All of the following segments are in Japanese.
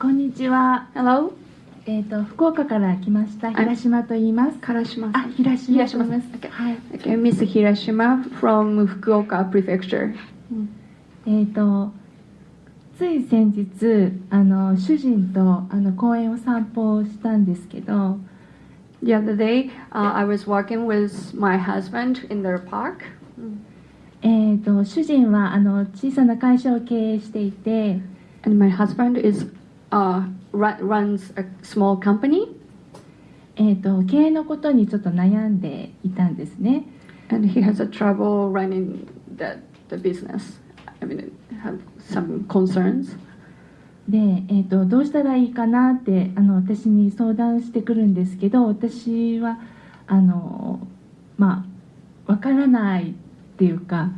こんにちは。Hello? えっ、と福岡から来ました平島と言います。Karashima. あ、平島と言います。Okay. はい。Okay, Miss Hirashima from Fukuoka Prefecture. えっ、とつい先日あの主人とあの公園を散歩をしたんですけど、The other day, uh, I was walking with my husband in the park. えっ、と主人はあの小さな会社を経営していて、And my husband is uh, ru- runs a small company, えっ、と経営のことにちょっと悩んでいたんですね。and he has a trouble running the the business. I mean, have some concerns. で、えー、とどうしたらいいかなってあの私に相談してくるんですけど私はあのまあわからないっていうか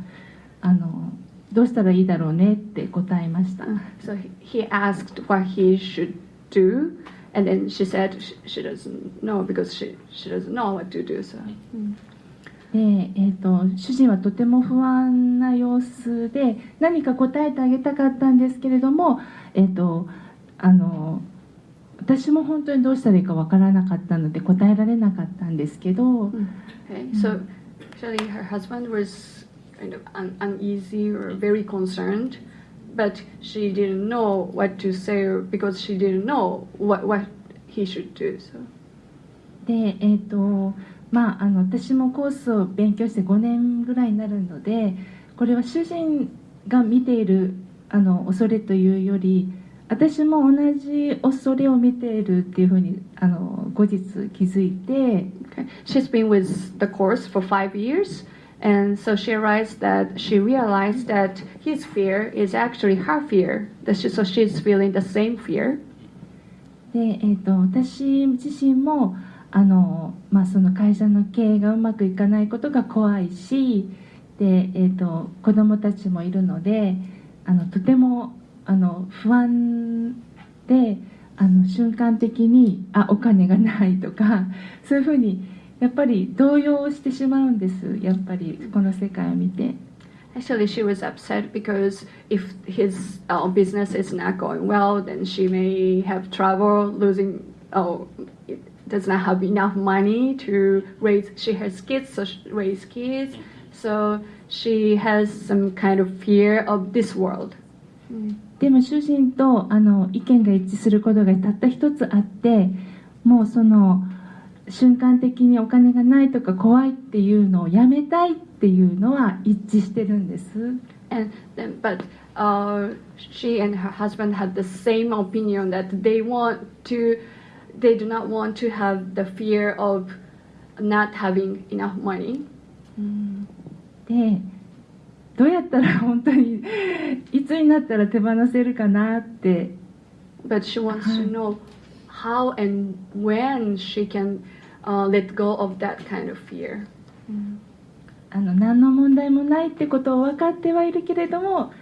あのどうしたらいいだろうねって答えました。Uh, so he, asked what he should do, and then she said she, doesn't know because she she doesn't know what to do. So. で、えー、と主人はとても不安な様子で何か答えてあげたかったんですけれども、えー、とあの私も本当にどうしたらいいかわからなかったので答えられなかったんですけど、Okay, so actually her husband was kind of un- uneasy or very concerned, but she didn't know what to say because she didn't know what what he should do. So. でえっ、とまああの私もコースを勉強して5年ぐらいになるのでこれは主人が見ているあの恐れというより私も同じ恐れを見ているっていうふうにあの後日気づいて Okay. She's been with the course for five years, and so she realized that she realized that his fear is actually her fear. that's so she's feeling the same fear. で、えっと私自身もあの、まあ、その会社の経営がうまくいかないことが怖いしで、えっと子供たちもいるのであのとてもあの不安であの瞬間的にあお金がないとかそういうふうにやっぱり動揺してしまうんですやっぱりこの世界を見て。 Actually, she was upset because if his uh, business is not going well, then she may have trouble losing. Oh, it does not have enough money to raise. She has kids, so she raise kids. So she has some kind of fear of this world. でも主人とあの意見が一致することがたった一つあってもうその 瞬間的にお金がないとか怖いっていうのをやめたいっていうのは一致してるんです And then, but uh, she and her husband had the same opinion that they want to, they do not want to have the fear of not having enough money. でどうやったら本当にいつになったら手放せるかなって But she wants to know how and when she can uh, let go of that kind of fear. あの何の問題もないってことを分かってはいるけれども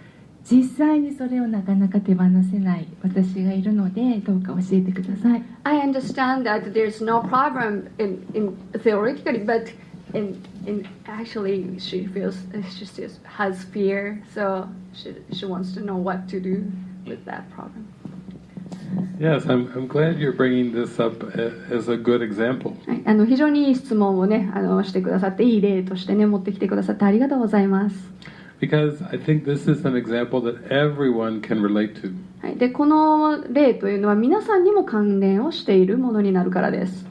実際にそれをなかなか手放せない私がいるのでどうか教えてください I understand that there's no problem in, in theoretically, but in, in actually she feels she still has fear, so she, she wants to know what to do with that problem. Yes, I'm, I'm glad you're bringing this up as a good example. はい、あの非常にいい質問をねあのしてくださっていい例としてね持ってきてくださってありがとうございます。Because I think this is an example that everyone can relate to. はい、でこの例というのは皆さんにも関連をしているものになるからです。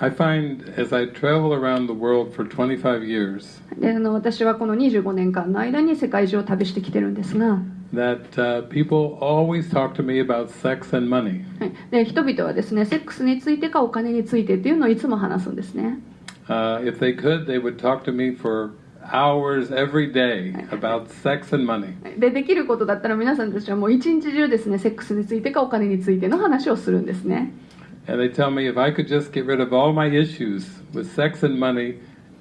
I find as I travel around the world for 25 years であの私はこの25年間の間に世界中を旅してきてるんですが、that uh, people always talk to me about sex and money. はい、で人々はですねセックスについてかお金についてっていうのをいつも話すんですね。Uh, if they could, they would talk to me for hours every day about sex and money. でできることだったら皆さんたちはもう一日中ですねセックスについてかお金についての話をするんですね。And they tell me if I could just get rid of all my issues with sex and money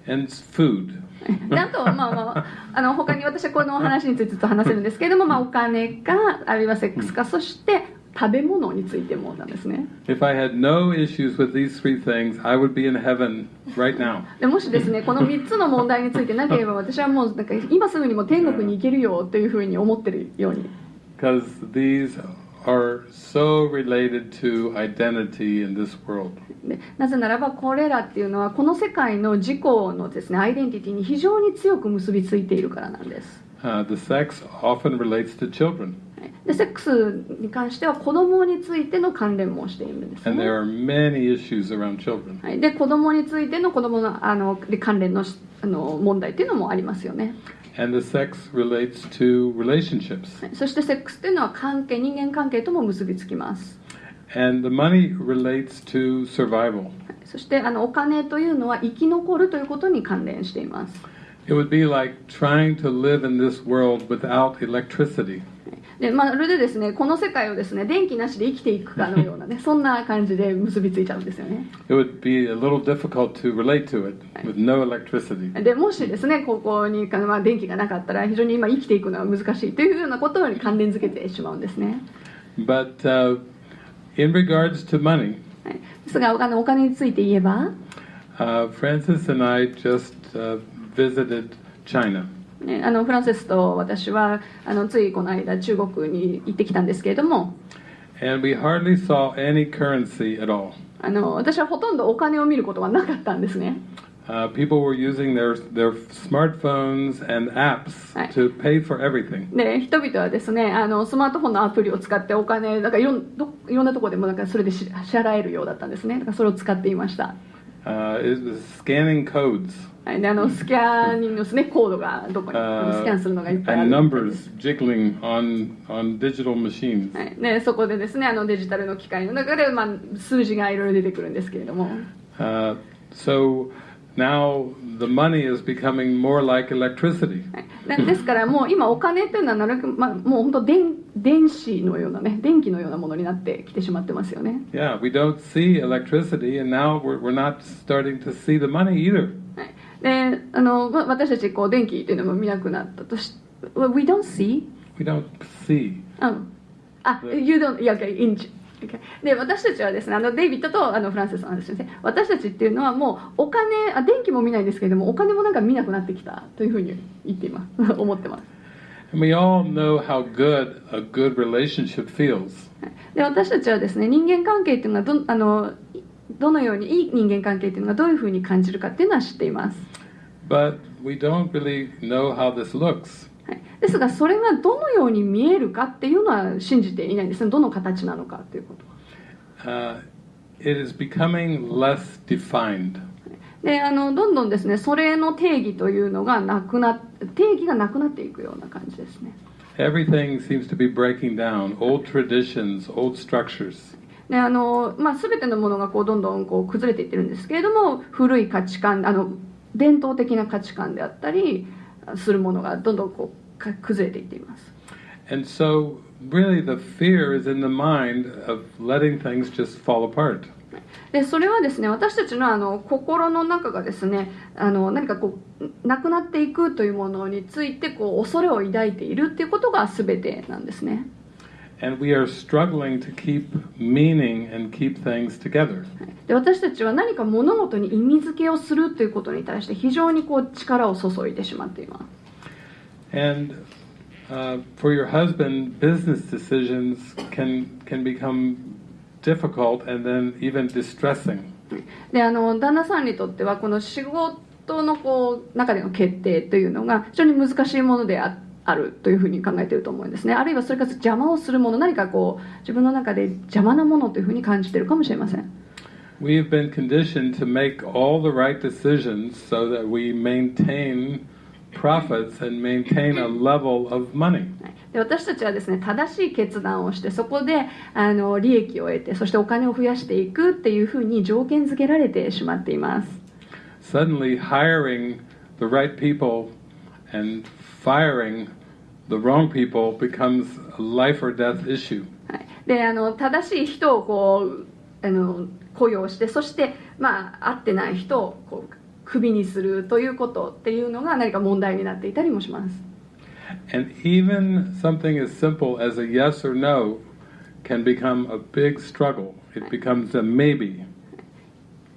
and food, で あとはまあまああの他に私はこの話についてずっと話せるんですけれども、まあ、お金かあるいはセックスかそして食べ物についてもなんですね。If I had no issues with these three things, I would be in heaven right now. でもしですね この3つの問題についてなければ私はもうなんか今すぐにも天国に行けるよというふうに思ってるように。Because these are so related to identity in this world. でなぜならばこれらっていうのはこの世界の自己のですねアイデンティティに非常に強く結びついているからなんです。Uh, the sex often relates to children, でセックスに関しては子供についての関連もしているんです and ね。there are many issues around children. はい、で子供についての子供のあので関連のしあの問題っていうのもありますよね。And the sex relates to relationships. はいそしてセックスっていうのは関係人間関係とも結びつきます。And the money relates to survival. はいそしてあのお金というのは生き残るということに関連しています。It would be like trying to live in this world without electricity. でまるでですねこの世界をですね電気なしで生きていくかのようなねそんな感じで結びついちゃうんですよね。It would be a little difficult to relate to it with no electricity. でもしですねここに、まあ、電気がなかったら非常に今生きていくのは難しいというようなことに関連づけてしまうんですね。But uh, in regards to money, はい、ですがお金お金について言えば、uh, Francis and I just uh, visited China. ね、あのフランセスと私はあのついこの間中国に行ってきたんですけれども And we hardly saw any currency at all. あの私はほとんどお金を見ることはなかったんですね。Uh, people were using their, their smartphones and apps to pay for everything. で人々はですねあのスマートフォンのアプリを使ってお金なんかいろんどいろんなところでもなんかそれでし支払えるようだったんですねだからそれを使っていました、Uh, it scanning codes. はい、であのスキャニングのですねコードがどこに uh, スキャンするのがいっぱいある。numbers jiggling on, on digital machines. はい、でそこでですねあのデジタルの機械の中で、まあ、数字がいろいろ出てくるんですけれども。Uh, so now the money is becoming more like electricity. はい、でですからもう今お金っていうのはなるべく、まあ、もう本当電電子のようなね電気のようなものになってきてしまってますよね Yeah, we don't see electricity, and now we're, we're not starting to see the money either. はい、であの、まあ、私たちこう電気っていうのも見なくなったとし Well, We don't see? We don't see. ああ、You don't, yeah, okay, in, okay. で私たちはですねあのデイビッドとあのフランセスの話ですね。私たちっていうのはもうお金あ電気も見ないんですけれどもお金もなんか見なくなってきたというふうに言っています。思ってます。We all know how good a good relationship feels. で私たちはですね人間関係っていうのはどあのどのようにいい人間関係っていうのがどういうふうに感じるかっていうのは知っています、But we don't really know how this looks. はい、ですがそれがどのように見えるかっていうのは信じていないんです。ねどの形なのかっていうこと。は Uh, it is becoming less defined. であのどんどんですねそれの定義というのがなくな定義がなくなっていくような感じですね。Everything seems to be breaking down. Old traditions, old structures. であの、まあ、全てのものがこうどんどんこう崩れていってるんですけれども古い価値観あの伝統的な価値観であったりするものがどんどんこうか崩れていっています And so, really, the fear is in the mind of letting things just fall apart. でそれはですね私たちのあの心の中がですねあの何かこうなくなっていくというものについてこう恐れを抱いているっていうことが全てなんですね And we are struggling to keep meaning and keep things together. で私たちは何か物事に意味付けをするということに対して非常にこう力を注いでしまっています And uh, for your husband, business decisions can can become difficult and then even distressing. であの旦那さんにとってはこの仕事のこう中での決定というのが非常に難しいものでああるというふうに考えていると思うんですね。あるいはそれから邪魔をするもの何かこう自分の中で邪魔なものというふうに感じているかもしれません。We've been conditioned to make all the right decisions so that we maintain profits and maintain a level of money. はい。で私たちはですね正しい決断をしてそこであの利益を得てそしてお金を増やしていくっていうふうに条件付けられてしまっています。Suddenly, hiring the right people and firing the wrong people becomes a life or death issue. はい、であの正しい人をこうあの雇用してそして、まあ、合ってない人をこうクビにするということっていうのが何か問題になっていたりもします And even something as simple as a yes or no can become a big struggle. It becomes a maybe.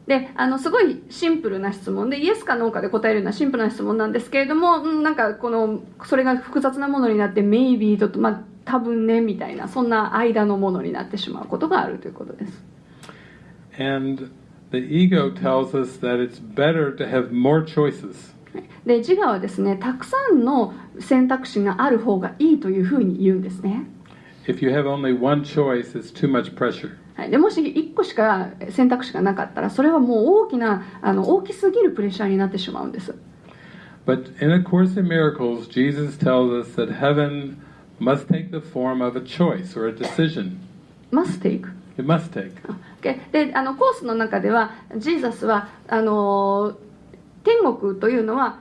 であのすごいシンプルな質問でイエスかノーかで答えるようなシンプルな質問なんですけれども、うん、なんかこのそれが複雑なものになって「maybe」と、まあ、多分ねみたいなそんな間のものになってしまうことがあるということです And the ego tells us that it's better to have more choices. で自我はですねたくさんの選択肢がある方がいいというふうに言うんですね If you have only one choice, it's too much pressure. はい、でもし1個しか選択肢がなかったらそれはもう大きなあの大きすぎるプレッシャーになってしまうんです But in A Course in Miracles, Jesus tells us that heaven must take the form of a choice or a decision. must take It must take. でであのコースの中ではジーザスはあの天国というのは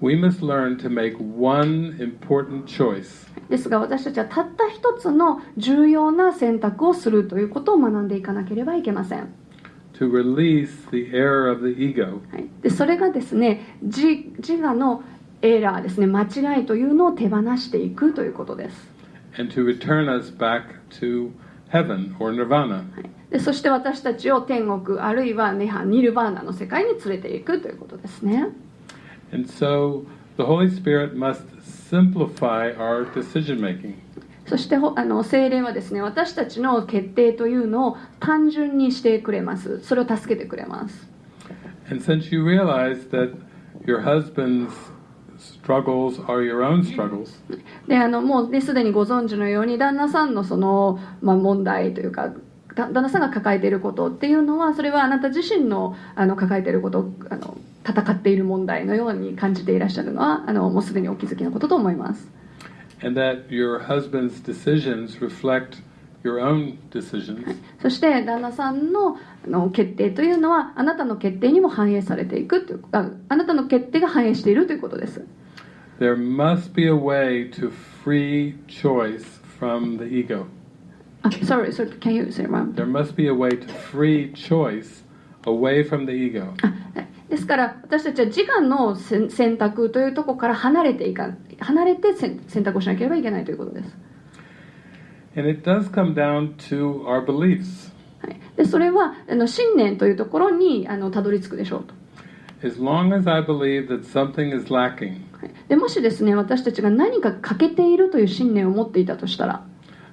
we must learn to make one important choice. ですが私たちはたった一つの重要な選択をするということを学んでいかなければいけません、to release the error of the ego. はい、でそれがですね自自我のエラーですね間違いというのを手放していくということです、and to return us back to heaven or nirvana. はい、でそして私たちを天国あるいはネハニルバーナの世界に連れていくということですね And so the Holy Spirit must simplify our decision making. そしてほあの精霊はですね私たちの決定というのを単純にしてくれますそれを助けてくれます And since you realize that your husband's struggles are your own struggles, であのもうねすでにご存知のように旦那さんのその、まあ、問題というかだ旦那さんが抱えていることっていうのはそれはあなた自身のあの抱えていることあの戦っている問題のように感じていらっしゃるのはあのもうすでにお気づきのことと思います。and that your husband's decisions reflect your own decisions, そして旦那さんのあの決定というのはあなたの決定にも反映されていくというああなたの決定が反映しているということです。there must be a way to free choice from the ego. あ、sorry, sorry, can you say one? There must be a way to free choice away from the ego. ですから私たちは自我の選選択というところから離れていか離れて選選択をしなければいけないということです、And it does come down to our beliefs. はい、でそれはあの信念というところにあのたどり着くでしょうと、As long as I believe that something is lacking, はい、でもしですね私たちが何か欠けているという信念を持っていたとしたら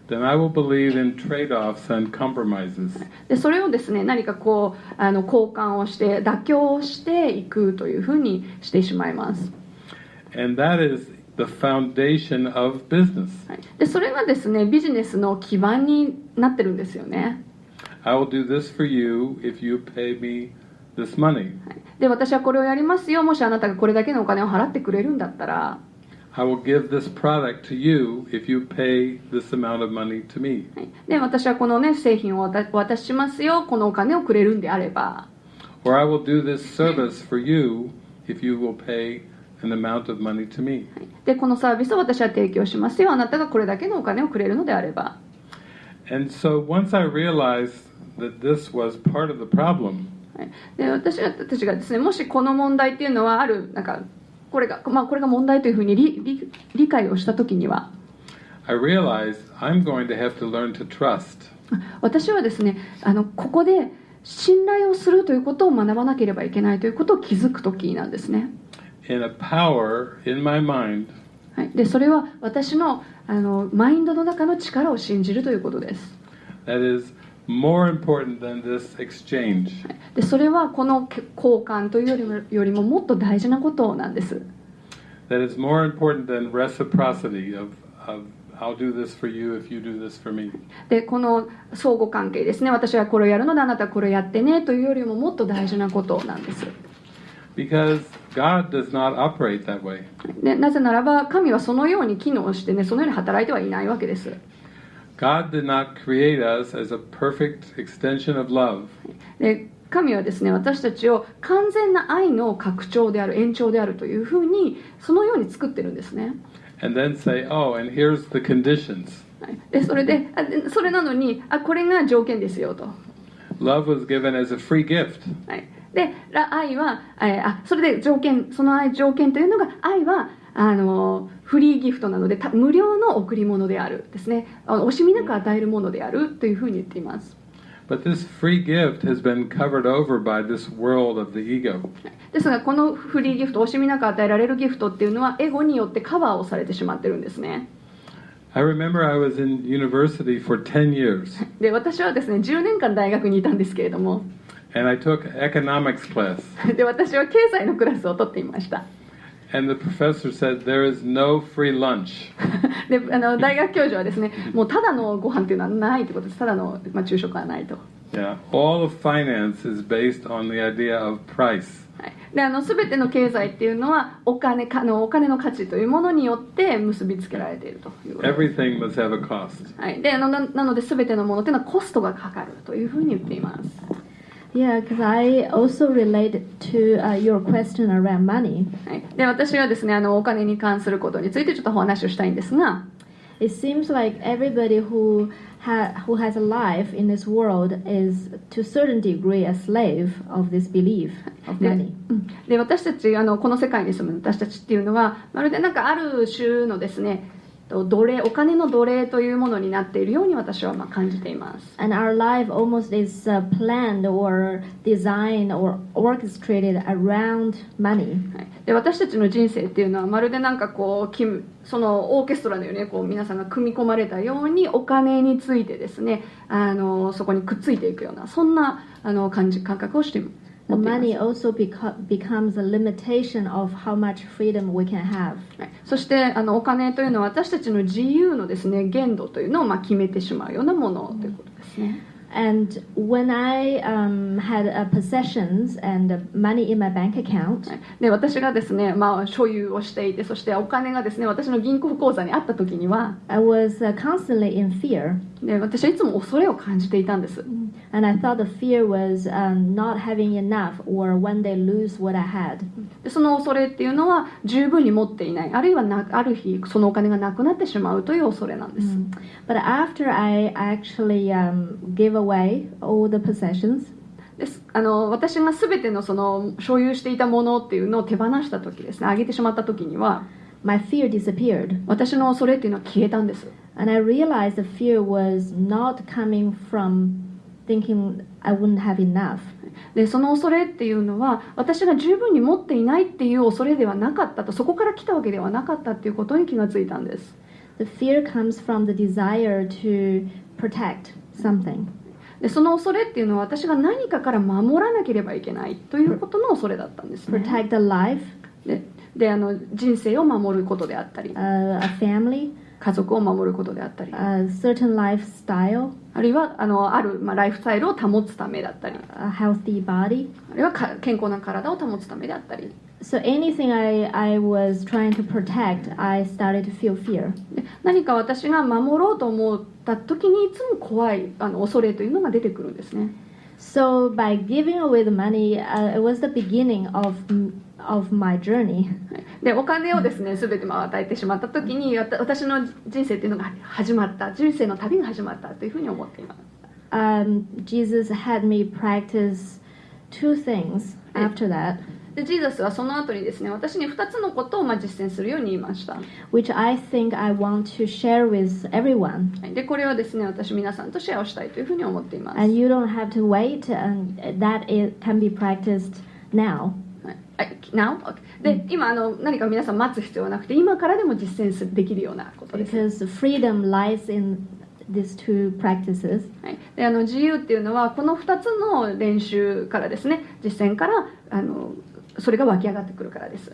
then I will believe in trade offs and compromises. でそれをですね何かこうあの交換をして妥協をしていくというふうにしてしまいます、And that is the foundation of business. はい、でそれがですねビジネスの基盤になってるんですよね I will do this for you if you pay me this money. はいで私はこれをやりますよもしあなたがこれだけのお金を払ってくれるんだったら I will give this product to you if you pay this amount of money to me. はいで私はこの、ね、製品をお渡ししますよこのお金をくれるんであれば Or I will do this service for you if you will pay an amount of money to me. はいでこのサービスを私は提供しますよあなたがこれだけのお金をくれるのであれば And so once I realized that this was part of the problem, はいで私たちがですねもしこの問題っていうのはあるなんかこれが,、まあ、これが問題というふうに理理理解をした時には。I realized I'm going to have to learn to trust. 私はですねあのここで信頼をするということを学ばなければいけないということを気づく時なんですね。In a power in my mind. はい、でそれは私のあのマインドの中の力を信じるということです。That is でそれはこの交換というよりも,よりも,もっと大事なことなんです。でこの相互関係ですね。私はこれをやるのであなたはこれをやってねというよりももっと大事なことなんです。でなぜならば神はそのように機能してねそのように働いてはいないわけです。God did not create us as a perfect extension of love. で神はですね私たちを完全な愛の拡張である延長であるというふうにそのように作ってるんですね And then say, oh, and here's the conditions. はいでそれでそれなのにあこれが条件ですよと、Love was given as a free gift. はい、でら愛はえーあそれで条件その愛条件というのが愛はあのフリーギフトなのでた無料の贈り物であるですね。あ惜しみなく与えるものであるというふうに言っています。But this free gift has been covered over by this world of the ego. ですがこのフリーギフト惜しみなく与えられるギフトっていうのはエゴによってカバーをされてしまってるんですね。I remember I was in university for 10 years. で私はですね10年間大学にいたんですけれども。And I took economics class. で私は経済のクラスを取っていました And the professor said, There is no free lunch. であの大学教授はですねもうただのご飯っていうのはないということです。ただの、まあ、昼食はないと、Yeah, all of finance is based on the idea of price. はい、であの全ての経済っていうのはお金かのお金の価値というものによって結びつけられているということ。です Everything must have a cost. はい、であのななので全てのものというのはコストがかかるというふうに言っています Yeah, because I also relate to uh, your question around money. はい、で私はですねあのお金に関することについてちょっとお話をしたいんですが It seems like everybody who ha- who has a life in this world is, to a certain degree, a slave of this belief of で money. うんで私たちあのこの世界に住む私たちっていうのはまるでなんかある種のですねと 奴隷お金の奴隷というものになっているように私はまあ感じています。And our life almost is uh, planned or designed or orchestrated around money. はい、で私たちの人生っていうのはまるでなんかこうそのオーケストラのようにねこう皆さんが組み込まれたようにお金についてですねあのそこにくっついていくようなそんなあの感じ感覚をしています money also beco- becomes a limitation of how much freedom we can have. はいそしてあのお金というのは私たちの自由のですね限度というのをまあ決めてしまうようなものということですね。 And when I um, had uh, possessions and uh, money in my bank account, はいで私がですね、まあ、所有をしていてそしてお金がですね私の銀行口座にあった時には I was uh, constantly in fear. で私はいつも恐れを感じていたんです。And I thought the fear was um, not having enough or one day lose what I had. でその恐れっていうのは十分に持っていない。あるいはなある日そのお金がなくなってしまうという恐れなんです、But after I actually um, gave away all the possessions, です。あの私が全てのその所有していたものっていうのを手放した時ですね。あげてしまった時には。My fear disappeared. 私の恐れっていうのは消えたんです And I realized the fear was not coming from thinking I wouldn't have enough. でその恐れっていうのは私が十分に持っていないっていう恐れではなかったとそこから来たわけではなかったっていうことに気がついたんです The fear comes from the desire to protect something. でその恐れっていうのは私が何かから守らなければいけないということの恐れだったんですね Protect a life, でであの人生を守ることであったり uh, a family, 家族を守ることであったり a certain lifestyle, あるいはあのある、まあ、ライフスタイルを保つためだったり a healthy body. あるいはか健康な体を保つためであったり So anything I, I was trying to protect, I started to feel fear. で何か私が守ろうと思った時にいつも怖いあの恐れというのが出てくるんですね So by giving away the money, uh, it was the beginning of of my journey. でお金をですね全て与えてしまった時に私の人生というのが始まった。人生の旅が始まったというふうに思っています、でジーザスはその後にですね私に2つのことをまあ実践するように言いました。でこれはですね私皆さんとシェアしたいというふうに思っています。Now? Okay で、今あの何か皆さん待つ必要はなくて今からでも実践すできるようなことです、Because freedom lies in these two practices. はい、であの自由っていうのはこの2つの練習からですね実践からあのそれが湧き上がってくるからです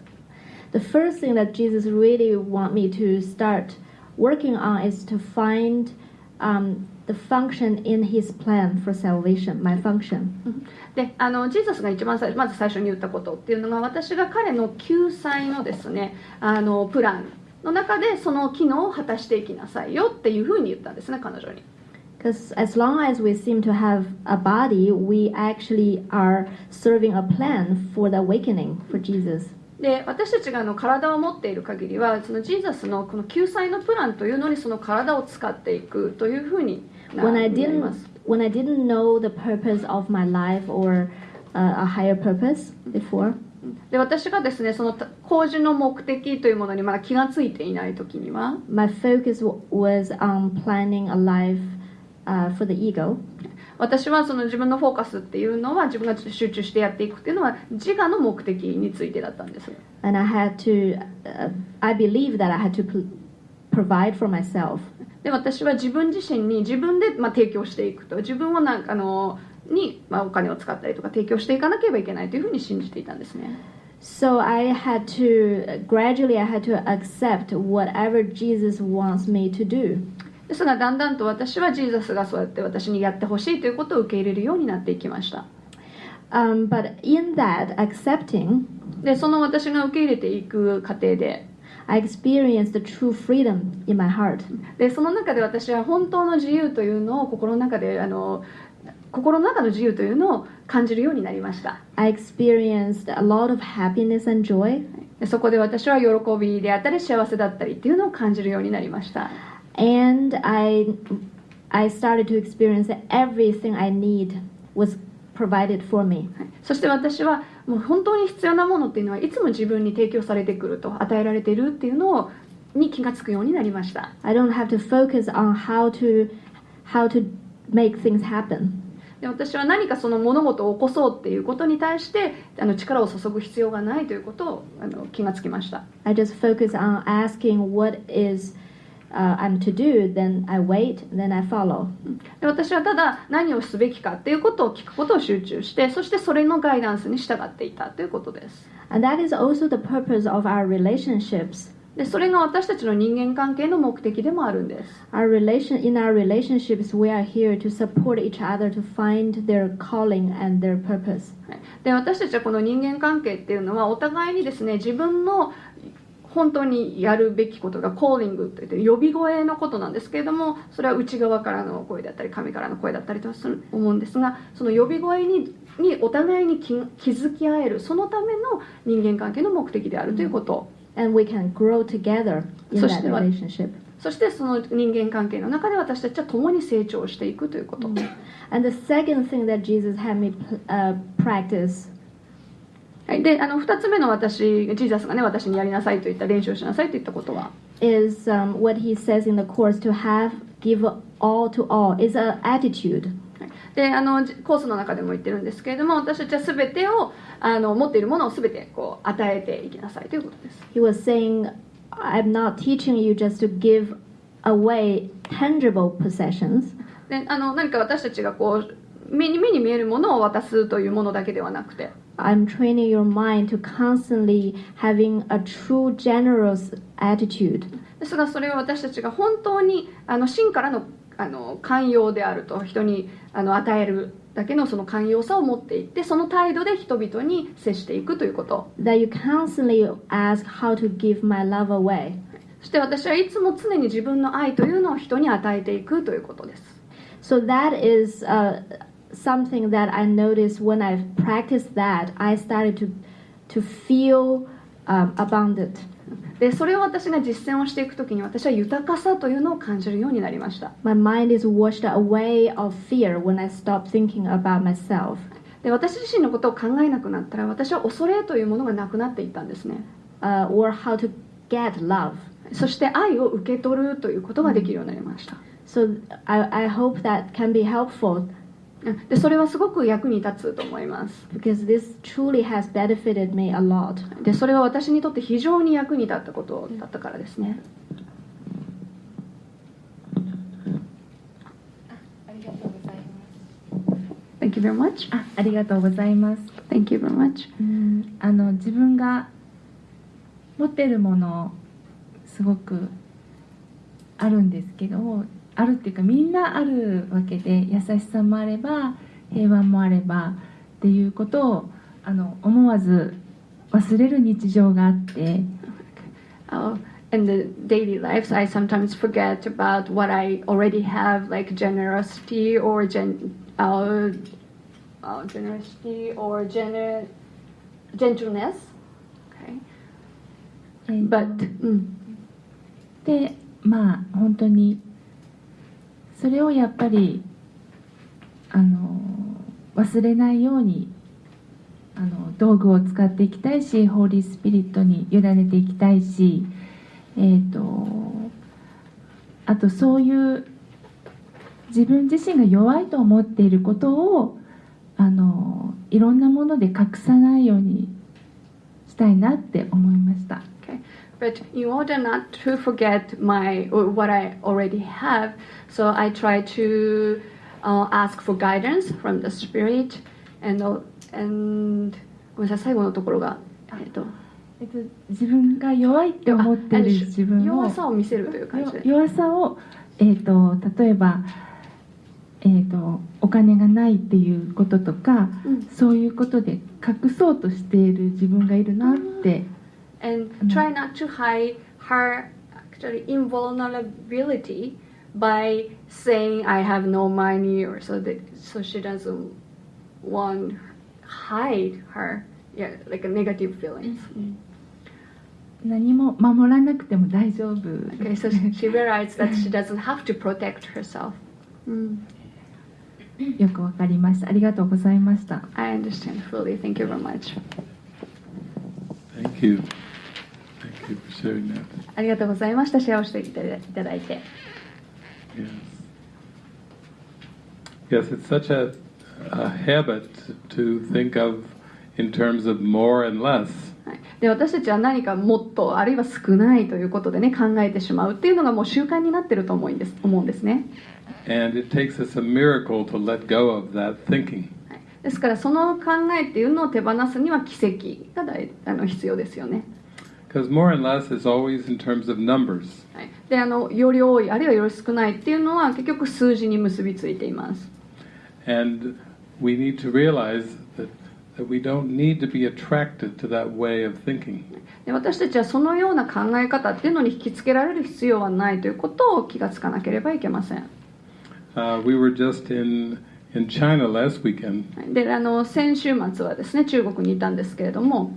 The first thing that Jesus really want me to start working on is to find um, the function in His plan for salvation, my function. であのジーザスが一番最まず最初に言ったことっていうのが私が彼の救済のですねあのプランの中でその機能を果たしていきなさいよっていうふうに言ったんですね彼女に Because as long as we seem to have a body, we actually are serving a plan for the awakening for Jesus. で私たちがあの体を持っている限りはそのジーザスのこの救済のプランというのにその体を使っていくというふうになります when I didn't know the purpose of my life or uh, a higher purpose before, で私がですねその工事の目的というものにまだ気がついていない時には my focus was on planning a life uh, for the ego. 私はその自分のフォーカスっていうのは自分が集中してやっていくっていうのは自我の目的についてだったんです and I had to. Uh, I believe that I had to provide for myself, で私は自分自身に自分でまあ提供していくと自分をなんかあのにまあお金を使ったりとか提供していかなければいけないというふうに信じていたんですね so I had to gradually. I had to accept whatever Jesus wants me to do. ですがだんだんと私はジーザスがそうやって私にやってほしいということを受け入れるようになっていきました。Um, but in that accepting, でその私が受け入れていく過程で I experienced the true freedom in my heart. でその中で私は本当の自由というのを心の中であの心の中の自由というのを感じるようになりました。I experienced a lot of happiness and joy, でそこで私は喜びであったり幸せだったりっていうのを感じるようになりました and I, I started to experience that everything I need was provided for me. そして私はもう本当に必要なものっていうのはいつも自分に提供されてくると与えられているっていうのをに気がつくようになりました I don't have to focus on how to, how to make things happen. で私は何かその物事を起こそうっていうことに対してあの力を注ぐ必要がないということをあの気がつきました I just focus on asking what is uh, I'm to do, then I wait, then I follow. で私はただ何をすべきかっていうことを聞くことを集中してそしてそれのガイダンスに従っていたということです And that is also the purpose of our relationships. でそれが私たちの人間関係の目的でもあるんです Our relation in our relationships, we are here to support each other to find their calling and their purpose. で私たちはこの人間関係っていうのはお互いにですね自分の本当にやるべきことがコーリングといって呼び声のことなんですけれどもそれは内側からの声だったり神からの声だったりとする思うんですがその呼び声ににお互いに気気づき合えるそのための人間関係の目的であるということ、And we can grow together in that relationship. そしてその人間関係の中で私たちは共に成長していくということ、And the second thing that Jesus had me uh, practice はい、であの2つ目の私ジーザスがね私にやりなさいと言った練習をしなさいと言ったことは？Is um, what he says in the course to have, give all to all, is an attitude. であのじコースの中でも言ってるんですけれども私たちは全てをあの持っているものを全てこう与えていきなさいということです。He was saying, I'm not teaching you just to give away tangible possessions, であの何か私たちがこう目に目に見えるものを渡すというものだけではなくて I'm training your mind to constantly having a true generous attitude. ですがそれは私たちが本当にあの真からのあの寛容であると人にあの与えるだけのその寛容さを持っていってその態度で人々に接していくということ That you constantly ask how to give my love away. そして私はいつも常に自分の愛というのを人に与えていくということです So that is uh, something that I noticed when I practiced that. I started to to feel um, abundant. でそれを私が実践をしていくときに私は豊かさというのを感じるようになりました My mind is washed away of fear when I stop thinking about myself. で私自身のことを考えなくなったら私は恐れというものがなくなっていったんですね Uh, or how to get love. そして愛を受け取るということができるようになりました So I, I hope that can be helpful でそれはすごく役に立つと思います because this truly has benefited me a lot. でそれは私にとって非常に役に立ったことだったからですね Thank you very much. あありがとうございます Thank you very much. うんあの自分が持ってるものすごくあるんですけどあるっていうかみんなあるわけで優しさもあれば平和もあればっていうことをあの思わず忘れる日常があって Uh, in the daily lives, I sometimes forget about what I already have, like generosity or gen, uh, uh, generosity or gener, gentleness. Okay. えー But うんでまあ本当にそれをやっぱりあの忘れないようにあの道具を使っていきたいしホーリースピリットに委ねていきたいし、えー、とあとそういう自分自身が弱いと思っていることをあのいろんなもので隠さないようにしたいなって思いました。But in order not to forget my what I already have, so I try to uh, ask for guidance from the spirit and uh, and ごめんなさい最後のところが。えっと。えっと、自分が弱いって思ってる自分を弱さを見せるという感じで。弱さを、えー、と例えば、えー、とお金がないっていうこととかうん。そういうことで隠そうとしている自分がいるなって、and try not to hide her actually invulnerability by saying I have no money or so that so she doesn't want hide her yeah like a negative feelings. 何も守らなくても大丈夫 Okay, so she realized that she doesn't have to protect herself. Mm, よくわかりましたありがとうございました I understand fully. Thank you very much. Thank you. Thank you for sharing that. ありがとうございました。シェアをしていただいて。Yes. Yes, it's such a, a habit to think of in terms of more and less. はいで私たちは何かもっとあるいは少ないということでね考えてしまうっていうのがもう習慣になってると思うんです思うんですね、And it takes us a miracle to let go of that thinking. はいですからその考えっていうのを手放すには奇跡が大あの必要ですよね、Because more and less is always in terms of numbers. はい、であのより多いあるいはより少ないっていうのは結局数字に結びついています And we need to realize that, that we don't need to be attracted to that way of thinking. で私たちはそのような考え方っていうのに引きつけられる必要はないということを気がつかなければいけません Uh, we were just in, in China last weekend, はいであの先週末はですね中国にいたんですけれども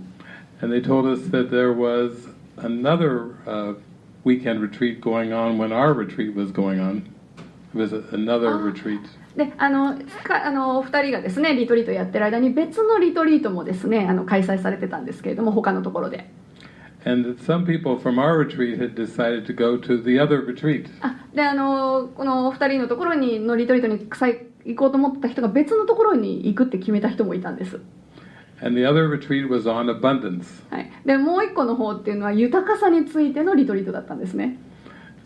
であのあの2人がですねリトリートやってる間に別のリトリートもですねあの開催されてたんですけれども他のところで。であのこの2人のところにのリトリートに行こうと思った人が別のところに行くって決めた人もいたんです。And the other retreat was on abundance. はい、でもう一個の方っていうのは豊かさについてのリトリートだったんですね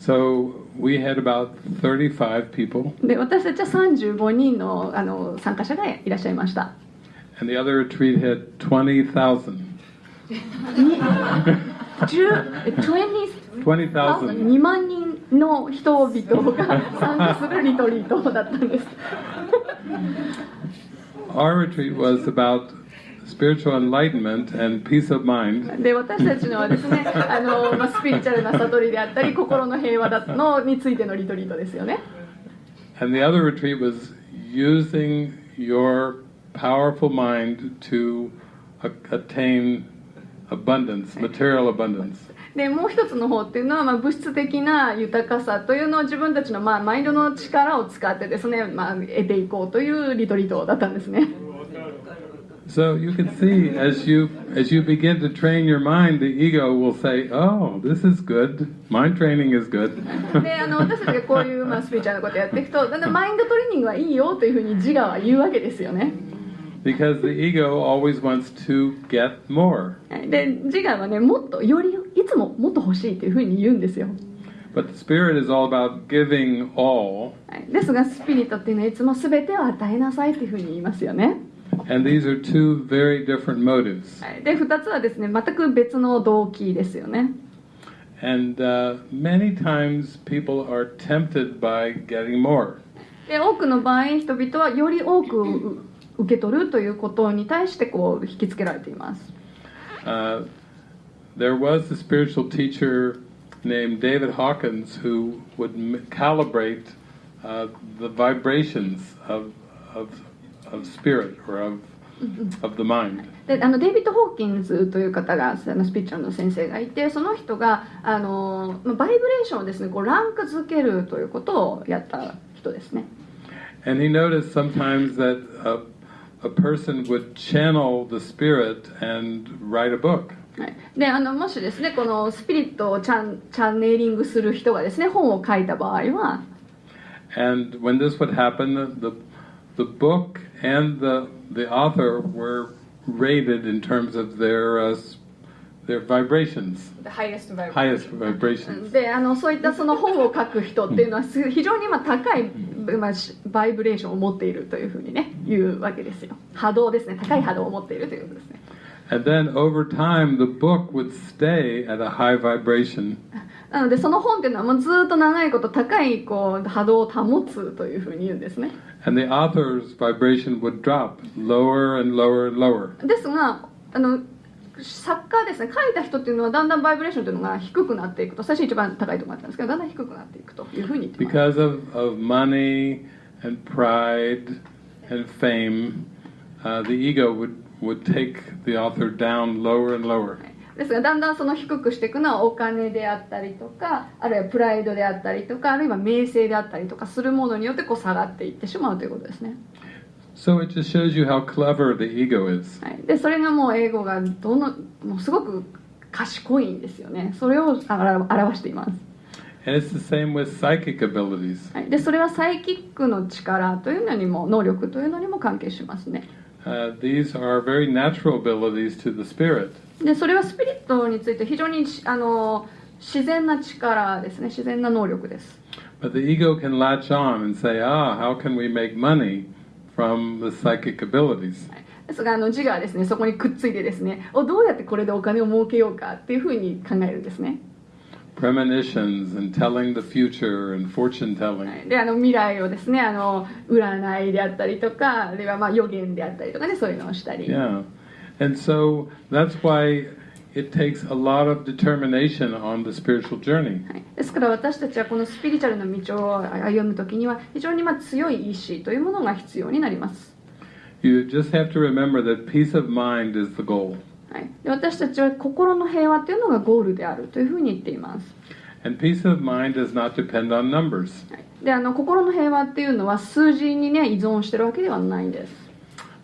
So we had about 35 people, で私たちは35人のあの参加者がいらっしゃいました and the other retreat had 20,000. 10 20 20,000. 2万人の人々が参加するリトリートだったんです Our retreat was about spiritual enlightenment and peace of mind. で私たちのはですね あの、まあ、スピリチュアルな悟りであったり心の平和だのについてのリトリートですよね And the other retreat was using your powerful mind to attain abundance, material abundance. でもう一つの方っていうのは、まあ、物質的な豊かさというのを自分たちの、まあ、マインドの力を使ってですね、まあ、得ていこうというリトリートだったんですね So you can see as you as you begin to train your mind, the ego will say, "Oh, this is good. Mind training is good." であの私たちがこういう、まあ、スピリチュアルなことやっていくとだんだんマインドトレーニングはいいよというふうに自我は言うわけですよね because the ego always wants to get more. で自我はねもっとよりいつももっと欲しいというふうに言うんですよ But the spirit is all about giving all, はいですがスピリットっていうのはいつも全てを与えなさいというふうに言いますよね and these are two very different motives. はいで2つはですね全く別の動機ですよね And uh, many times people are tempted by getting more. で多くの場合人々はより多くう受け取るということに対してこう引きつけられています Uh, there was a spiritual teacher named David Hawkins who would m- calibrate uh, the vibrations of, of, of spirit or of of the mind. であのデイビッド・ホーキンズという方があのスピリチュアルの先生がいてその人があのまあバイブレーションをですねこうランク付けるということをやった人ですね And he noticed sometimes that a, a person would channel the spirit and write a book. はい、であのもしですねこのスピリットをチャンチャンネリングする人がですね本を書いた場合は And when this would happen, the, the book and the, the author were rated in terms of their, uh, s- their vibrations, highest highest vibrations. であのそういったその本を書く人っていうのはす非常に今高い、まあ、しバイブレーションを持っているというふうにね言うわけですよ波動ですね高い波動を持っているということですね And then over time, the book would stay at a high vibration. なのでその本っていうのはもうずっと長いこと高いこう波動を保つというふうに言うんですね And the author's vibration would drop lower and lower and lower. ですがあの作家ですね書いた人っていうのはだんだんバイブレーションというのが低くなっていくと最初一番高いところだったんですけどだんだん低くなっていくというふうに言ってます Because of, of money and pride and fame, uh, the ego would, would take the author down lower and lower. ですがだんだんその低くしていくのはお金であったりとかあるいはプライドであったりとかあるいは名声であったりとかするものによってこう下がっていってしまうということですね、So it just shows you how clever the ego is. はい、でそれがもう英語がどのもうすごく賢いんですよね。それを表しています、And it's the same with psychic abilities. はい、でそれはサイキックの力というのにも能力というのにも関係しますね Uh, these are very natural abilities to the spirit. でそれはスピリットについて非常にあの自然な力ですね自然な能力です But the ego can latch on and say, ah, how can we make money from the psychic abilities? ですがあの自我はですねそこにくっついてですねおどうやってこれでお金を儲けようかっていうふうに考えるんですね Premonitions and telling the future and fortune は telling. いであの未来をですねあの占いであったりとかあるいはまあ予言であったりとかねそういうのをしたり、Yeah. And so that's why it takes a lot of determination on the spiritual journey. はい、ですから私たちはこのスピリチュアルの道を歩む時には非常にまあ強い意志というものが必要になります、You just have to remember that peace of mind is the goal. はい、で私たちは心の平和というのがゴールであるというふうに言っています。And peace of mind does not depend on numbers. はい。であの心の平和っていうのは数字にね依存してるわけではないんです、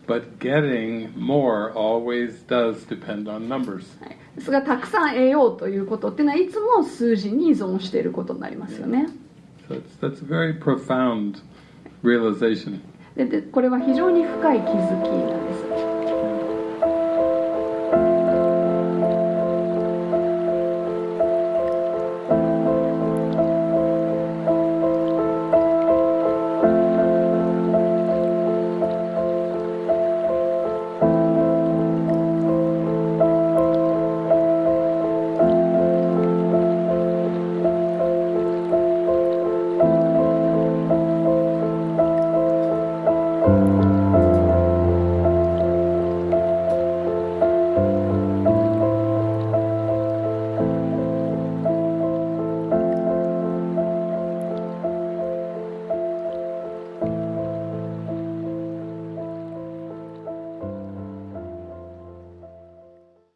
But getting more always does depend on numbers. はい、ですがたくさん得ようということっていうのはいつも数字に依存していることになりますよね。So that's very profound realization. ででこれは非常に深い気づきなんです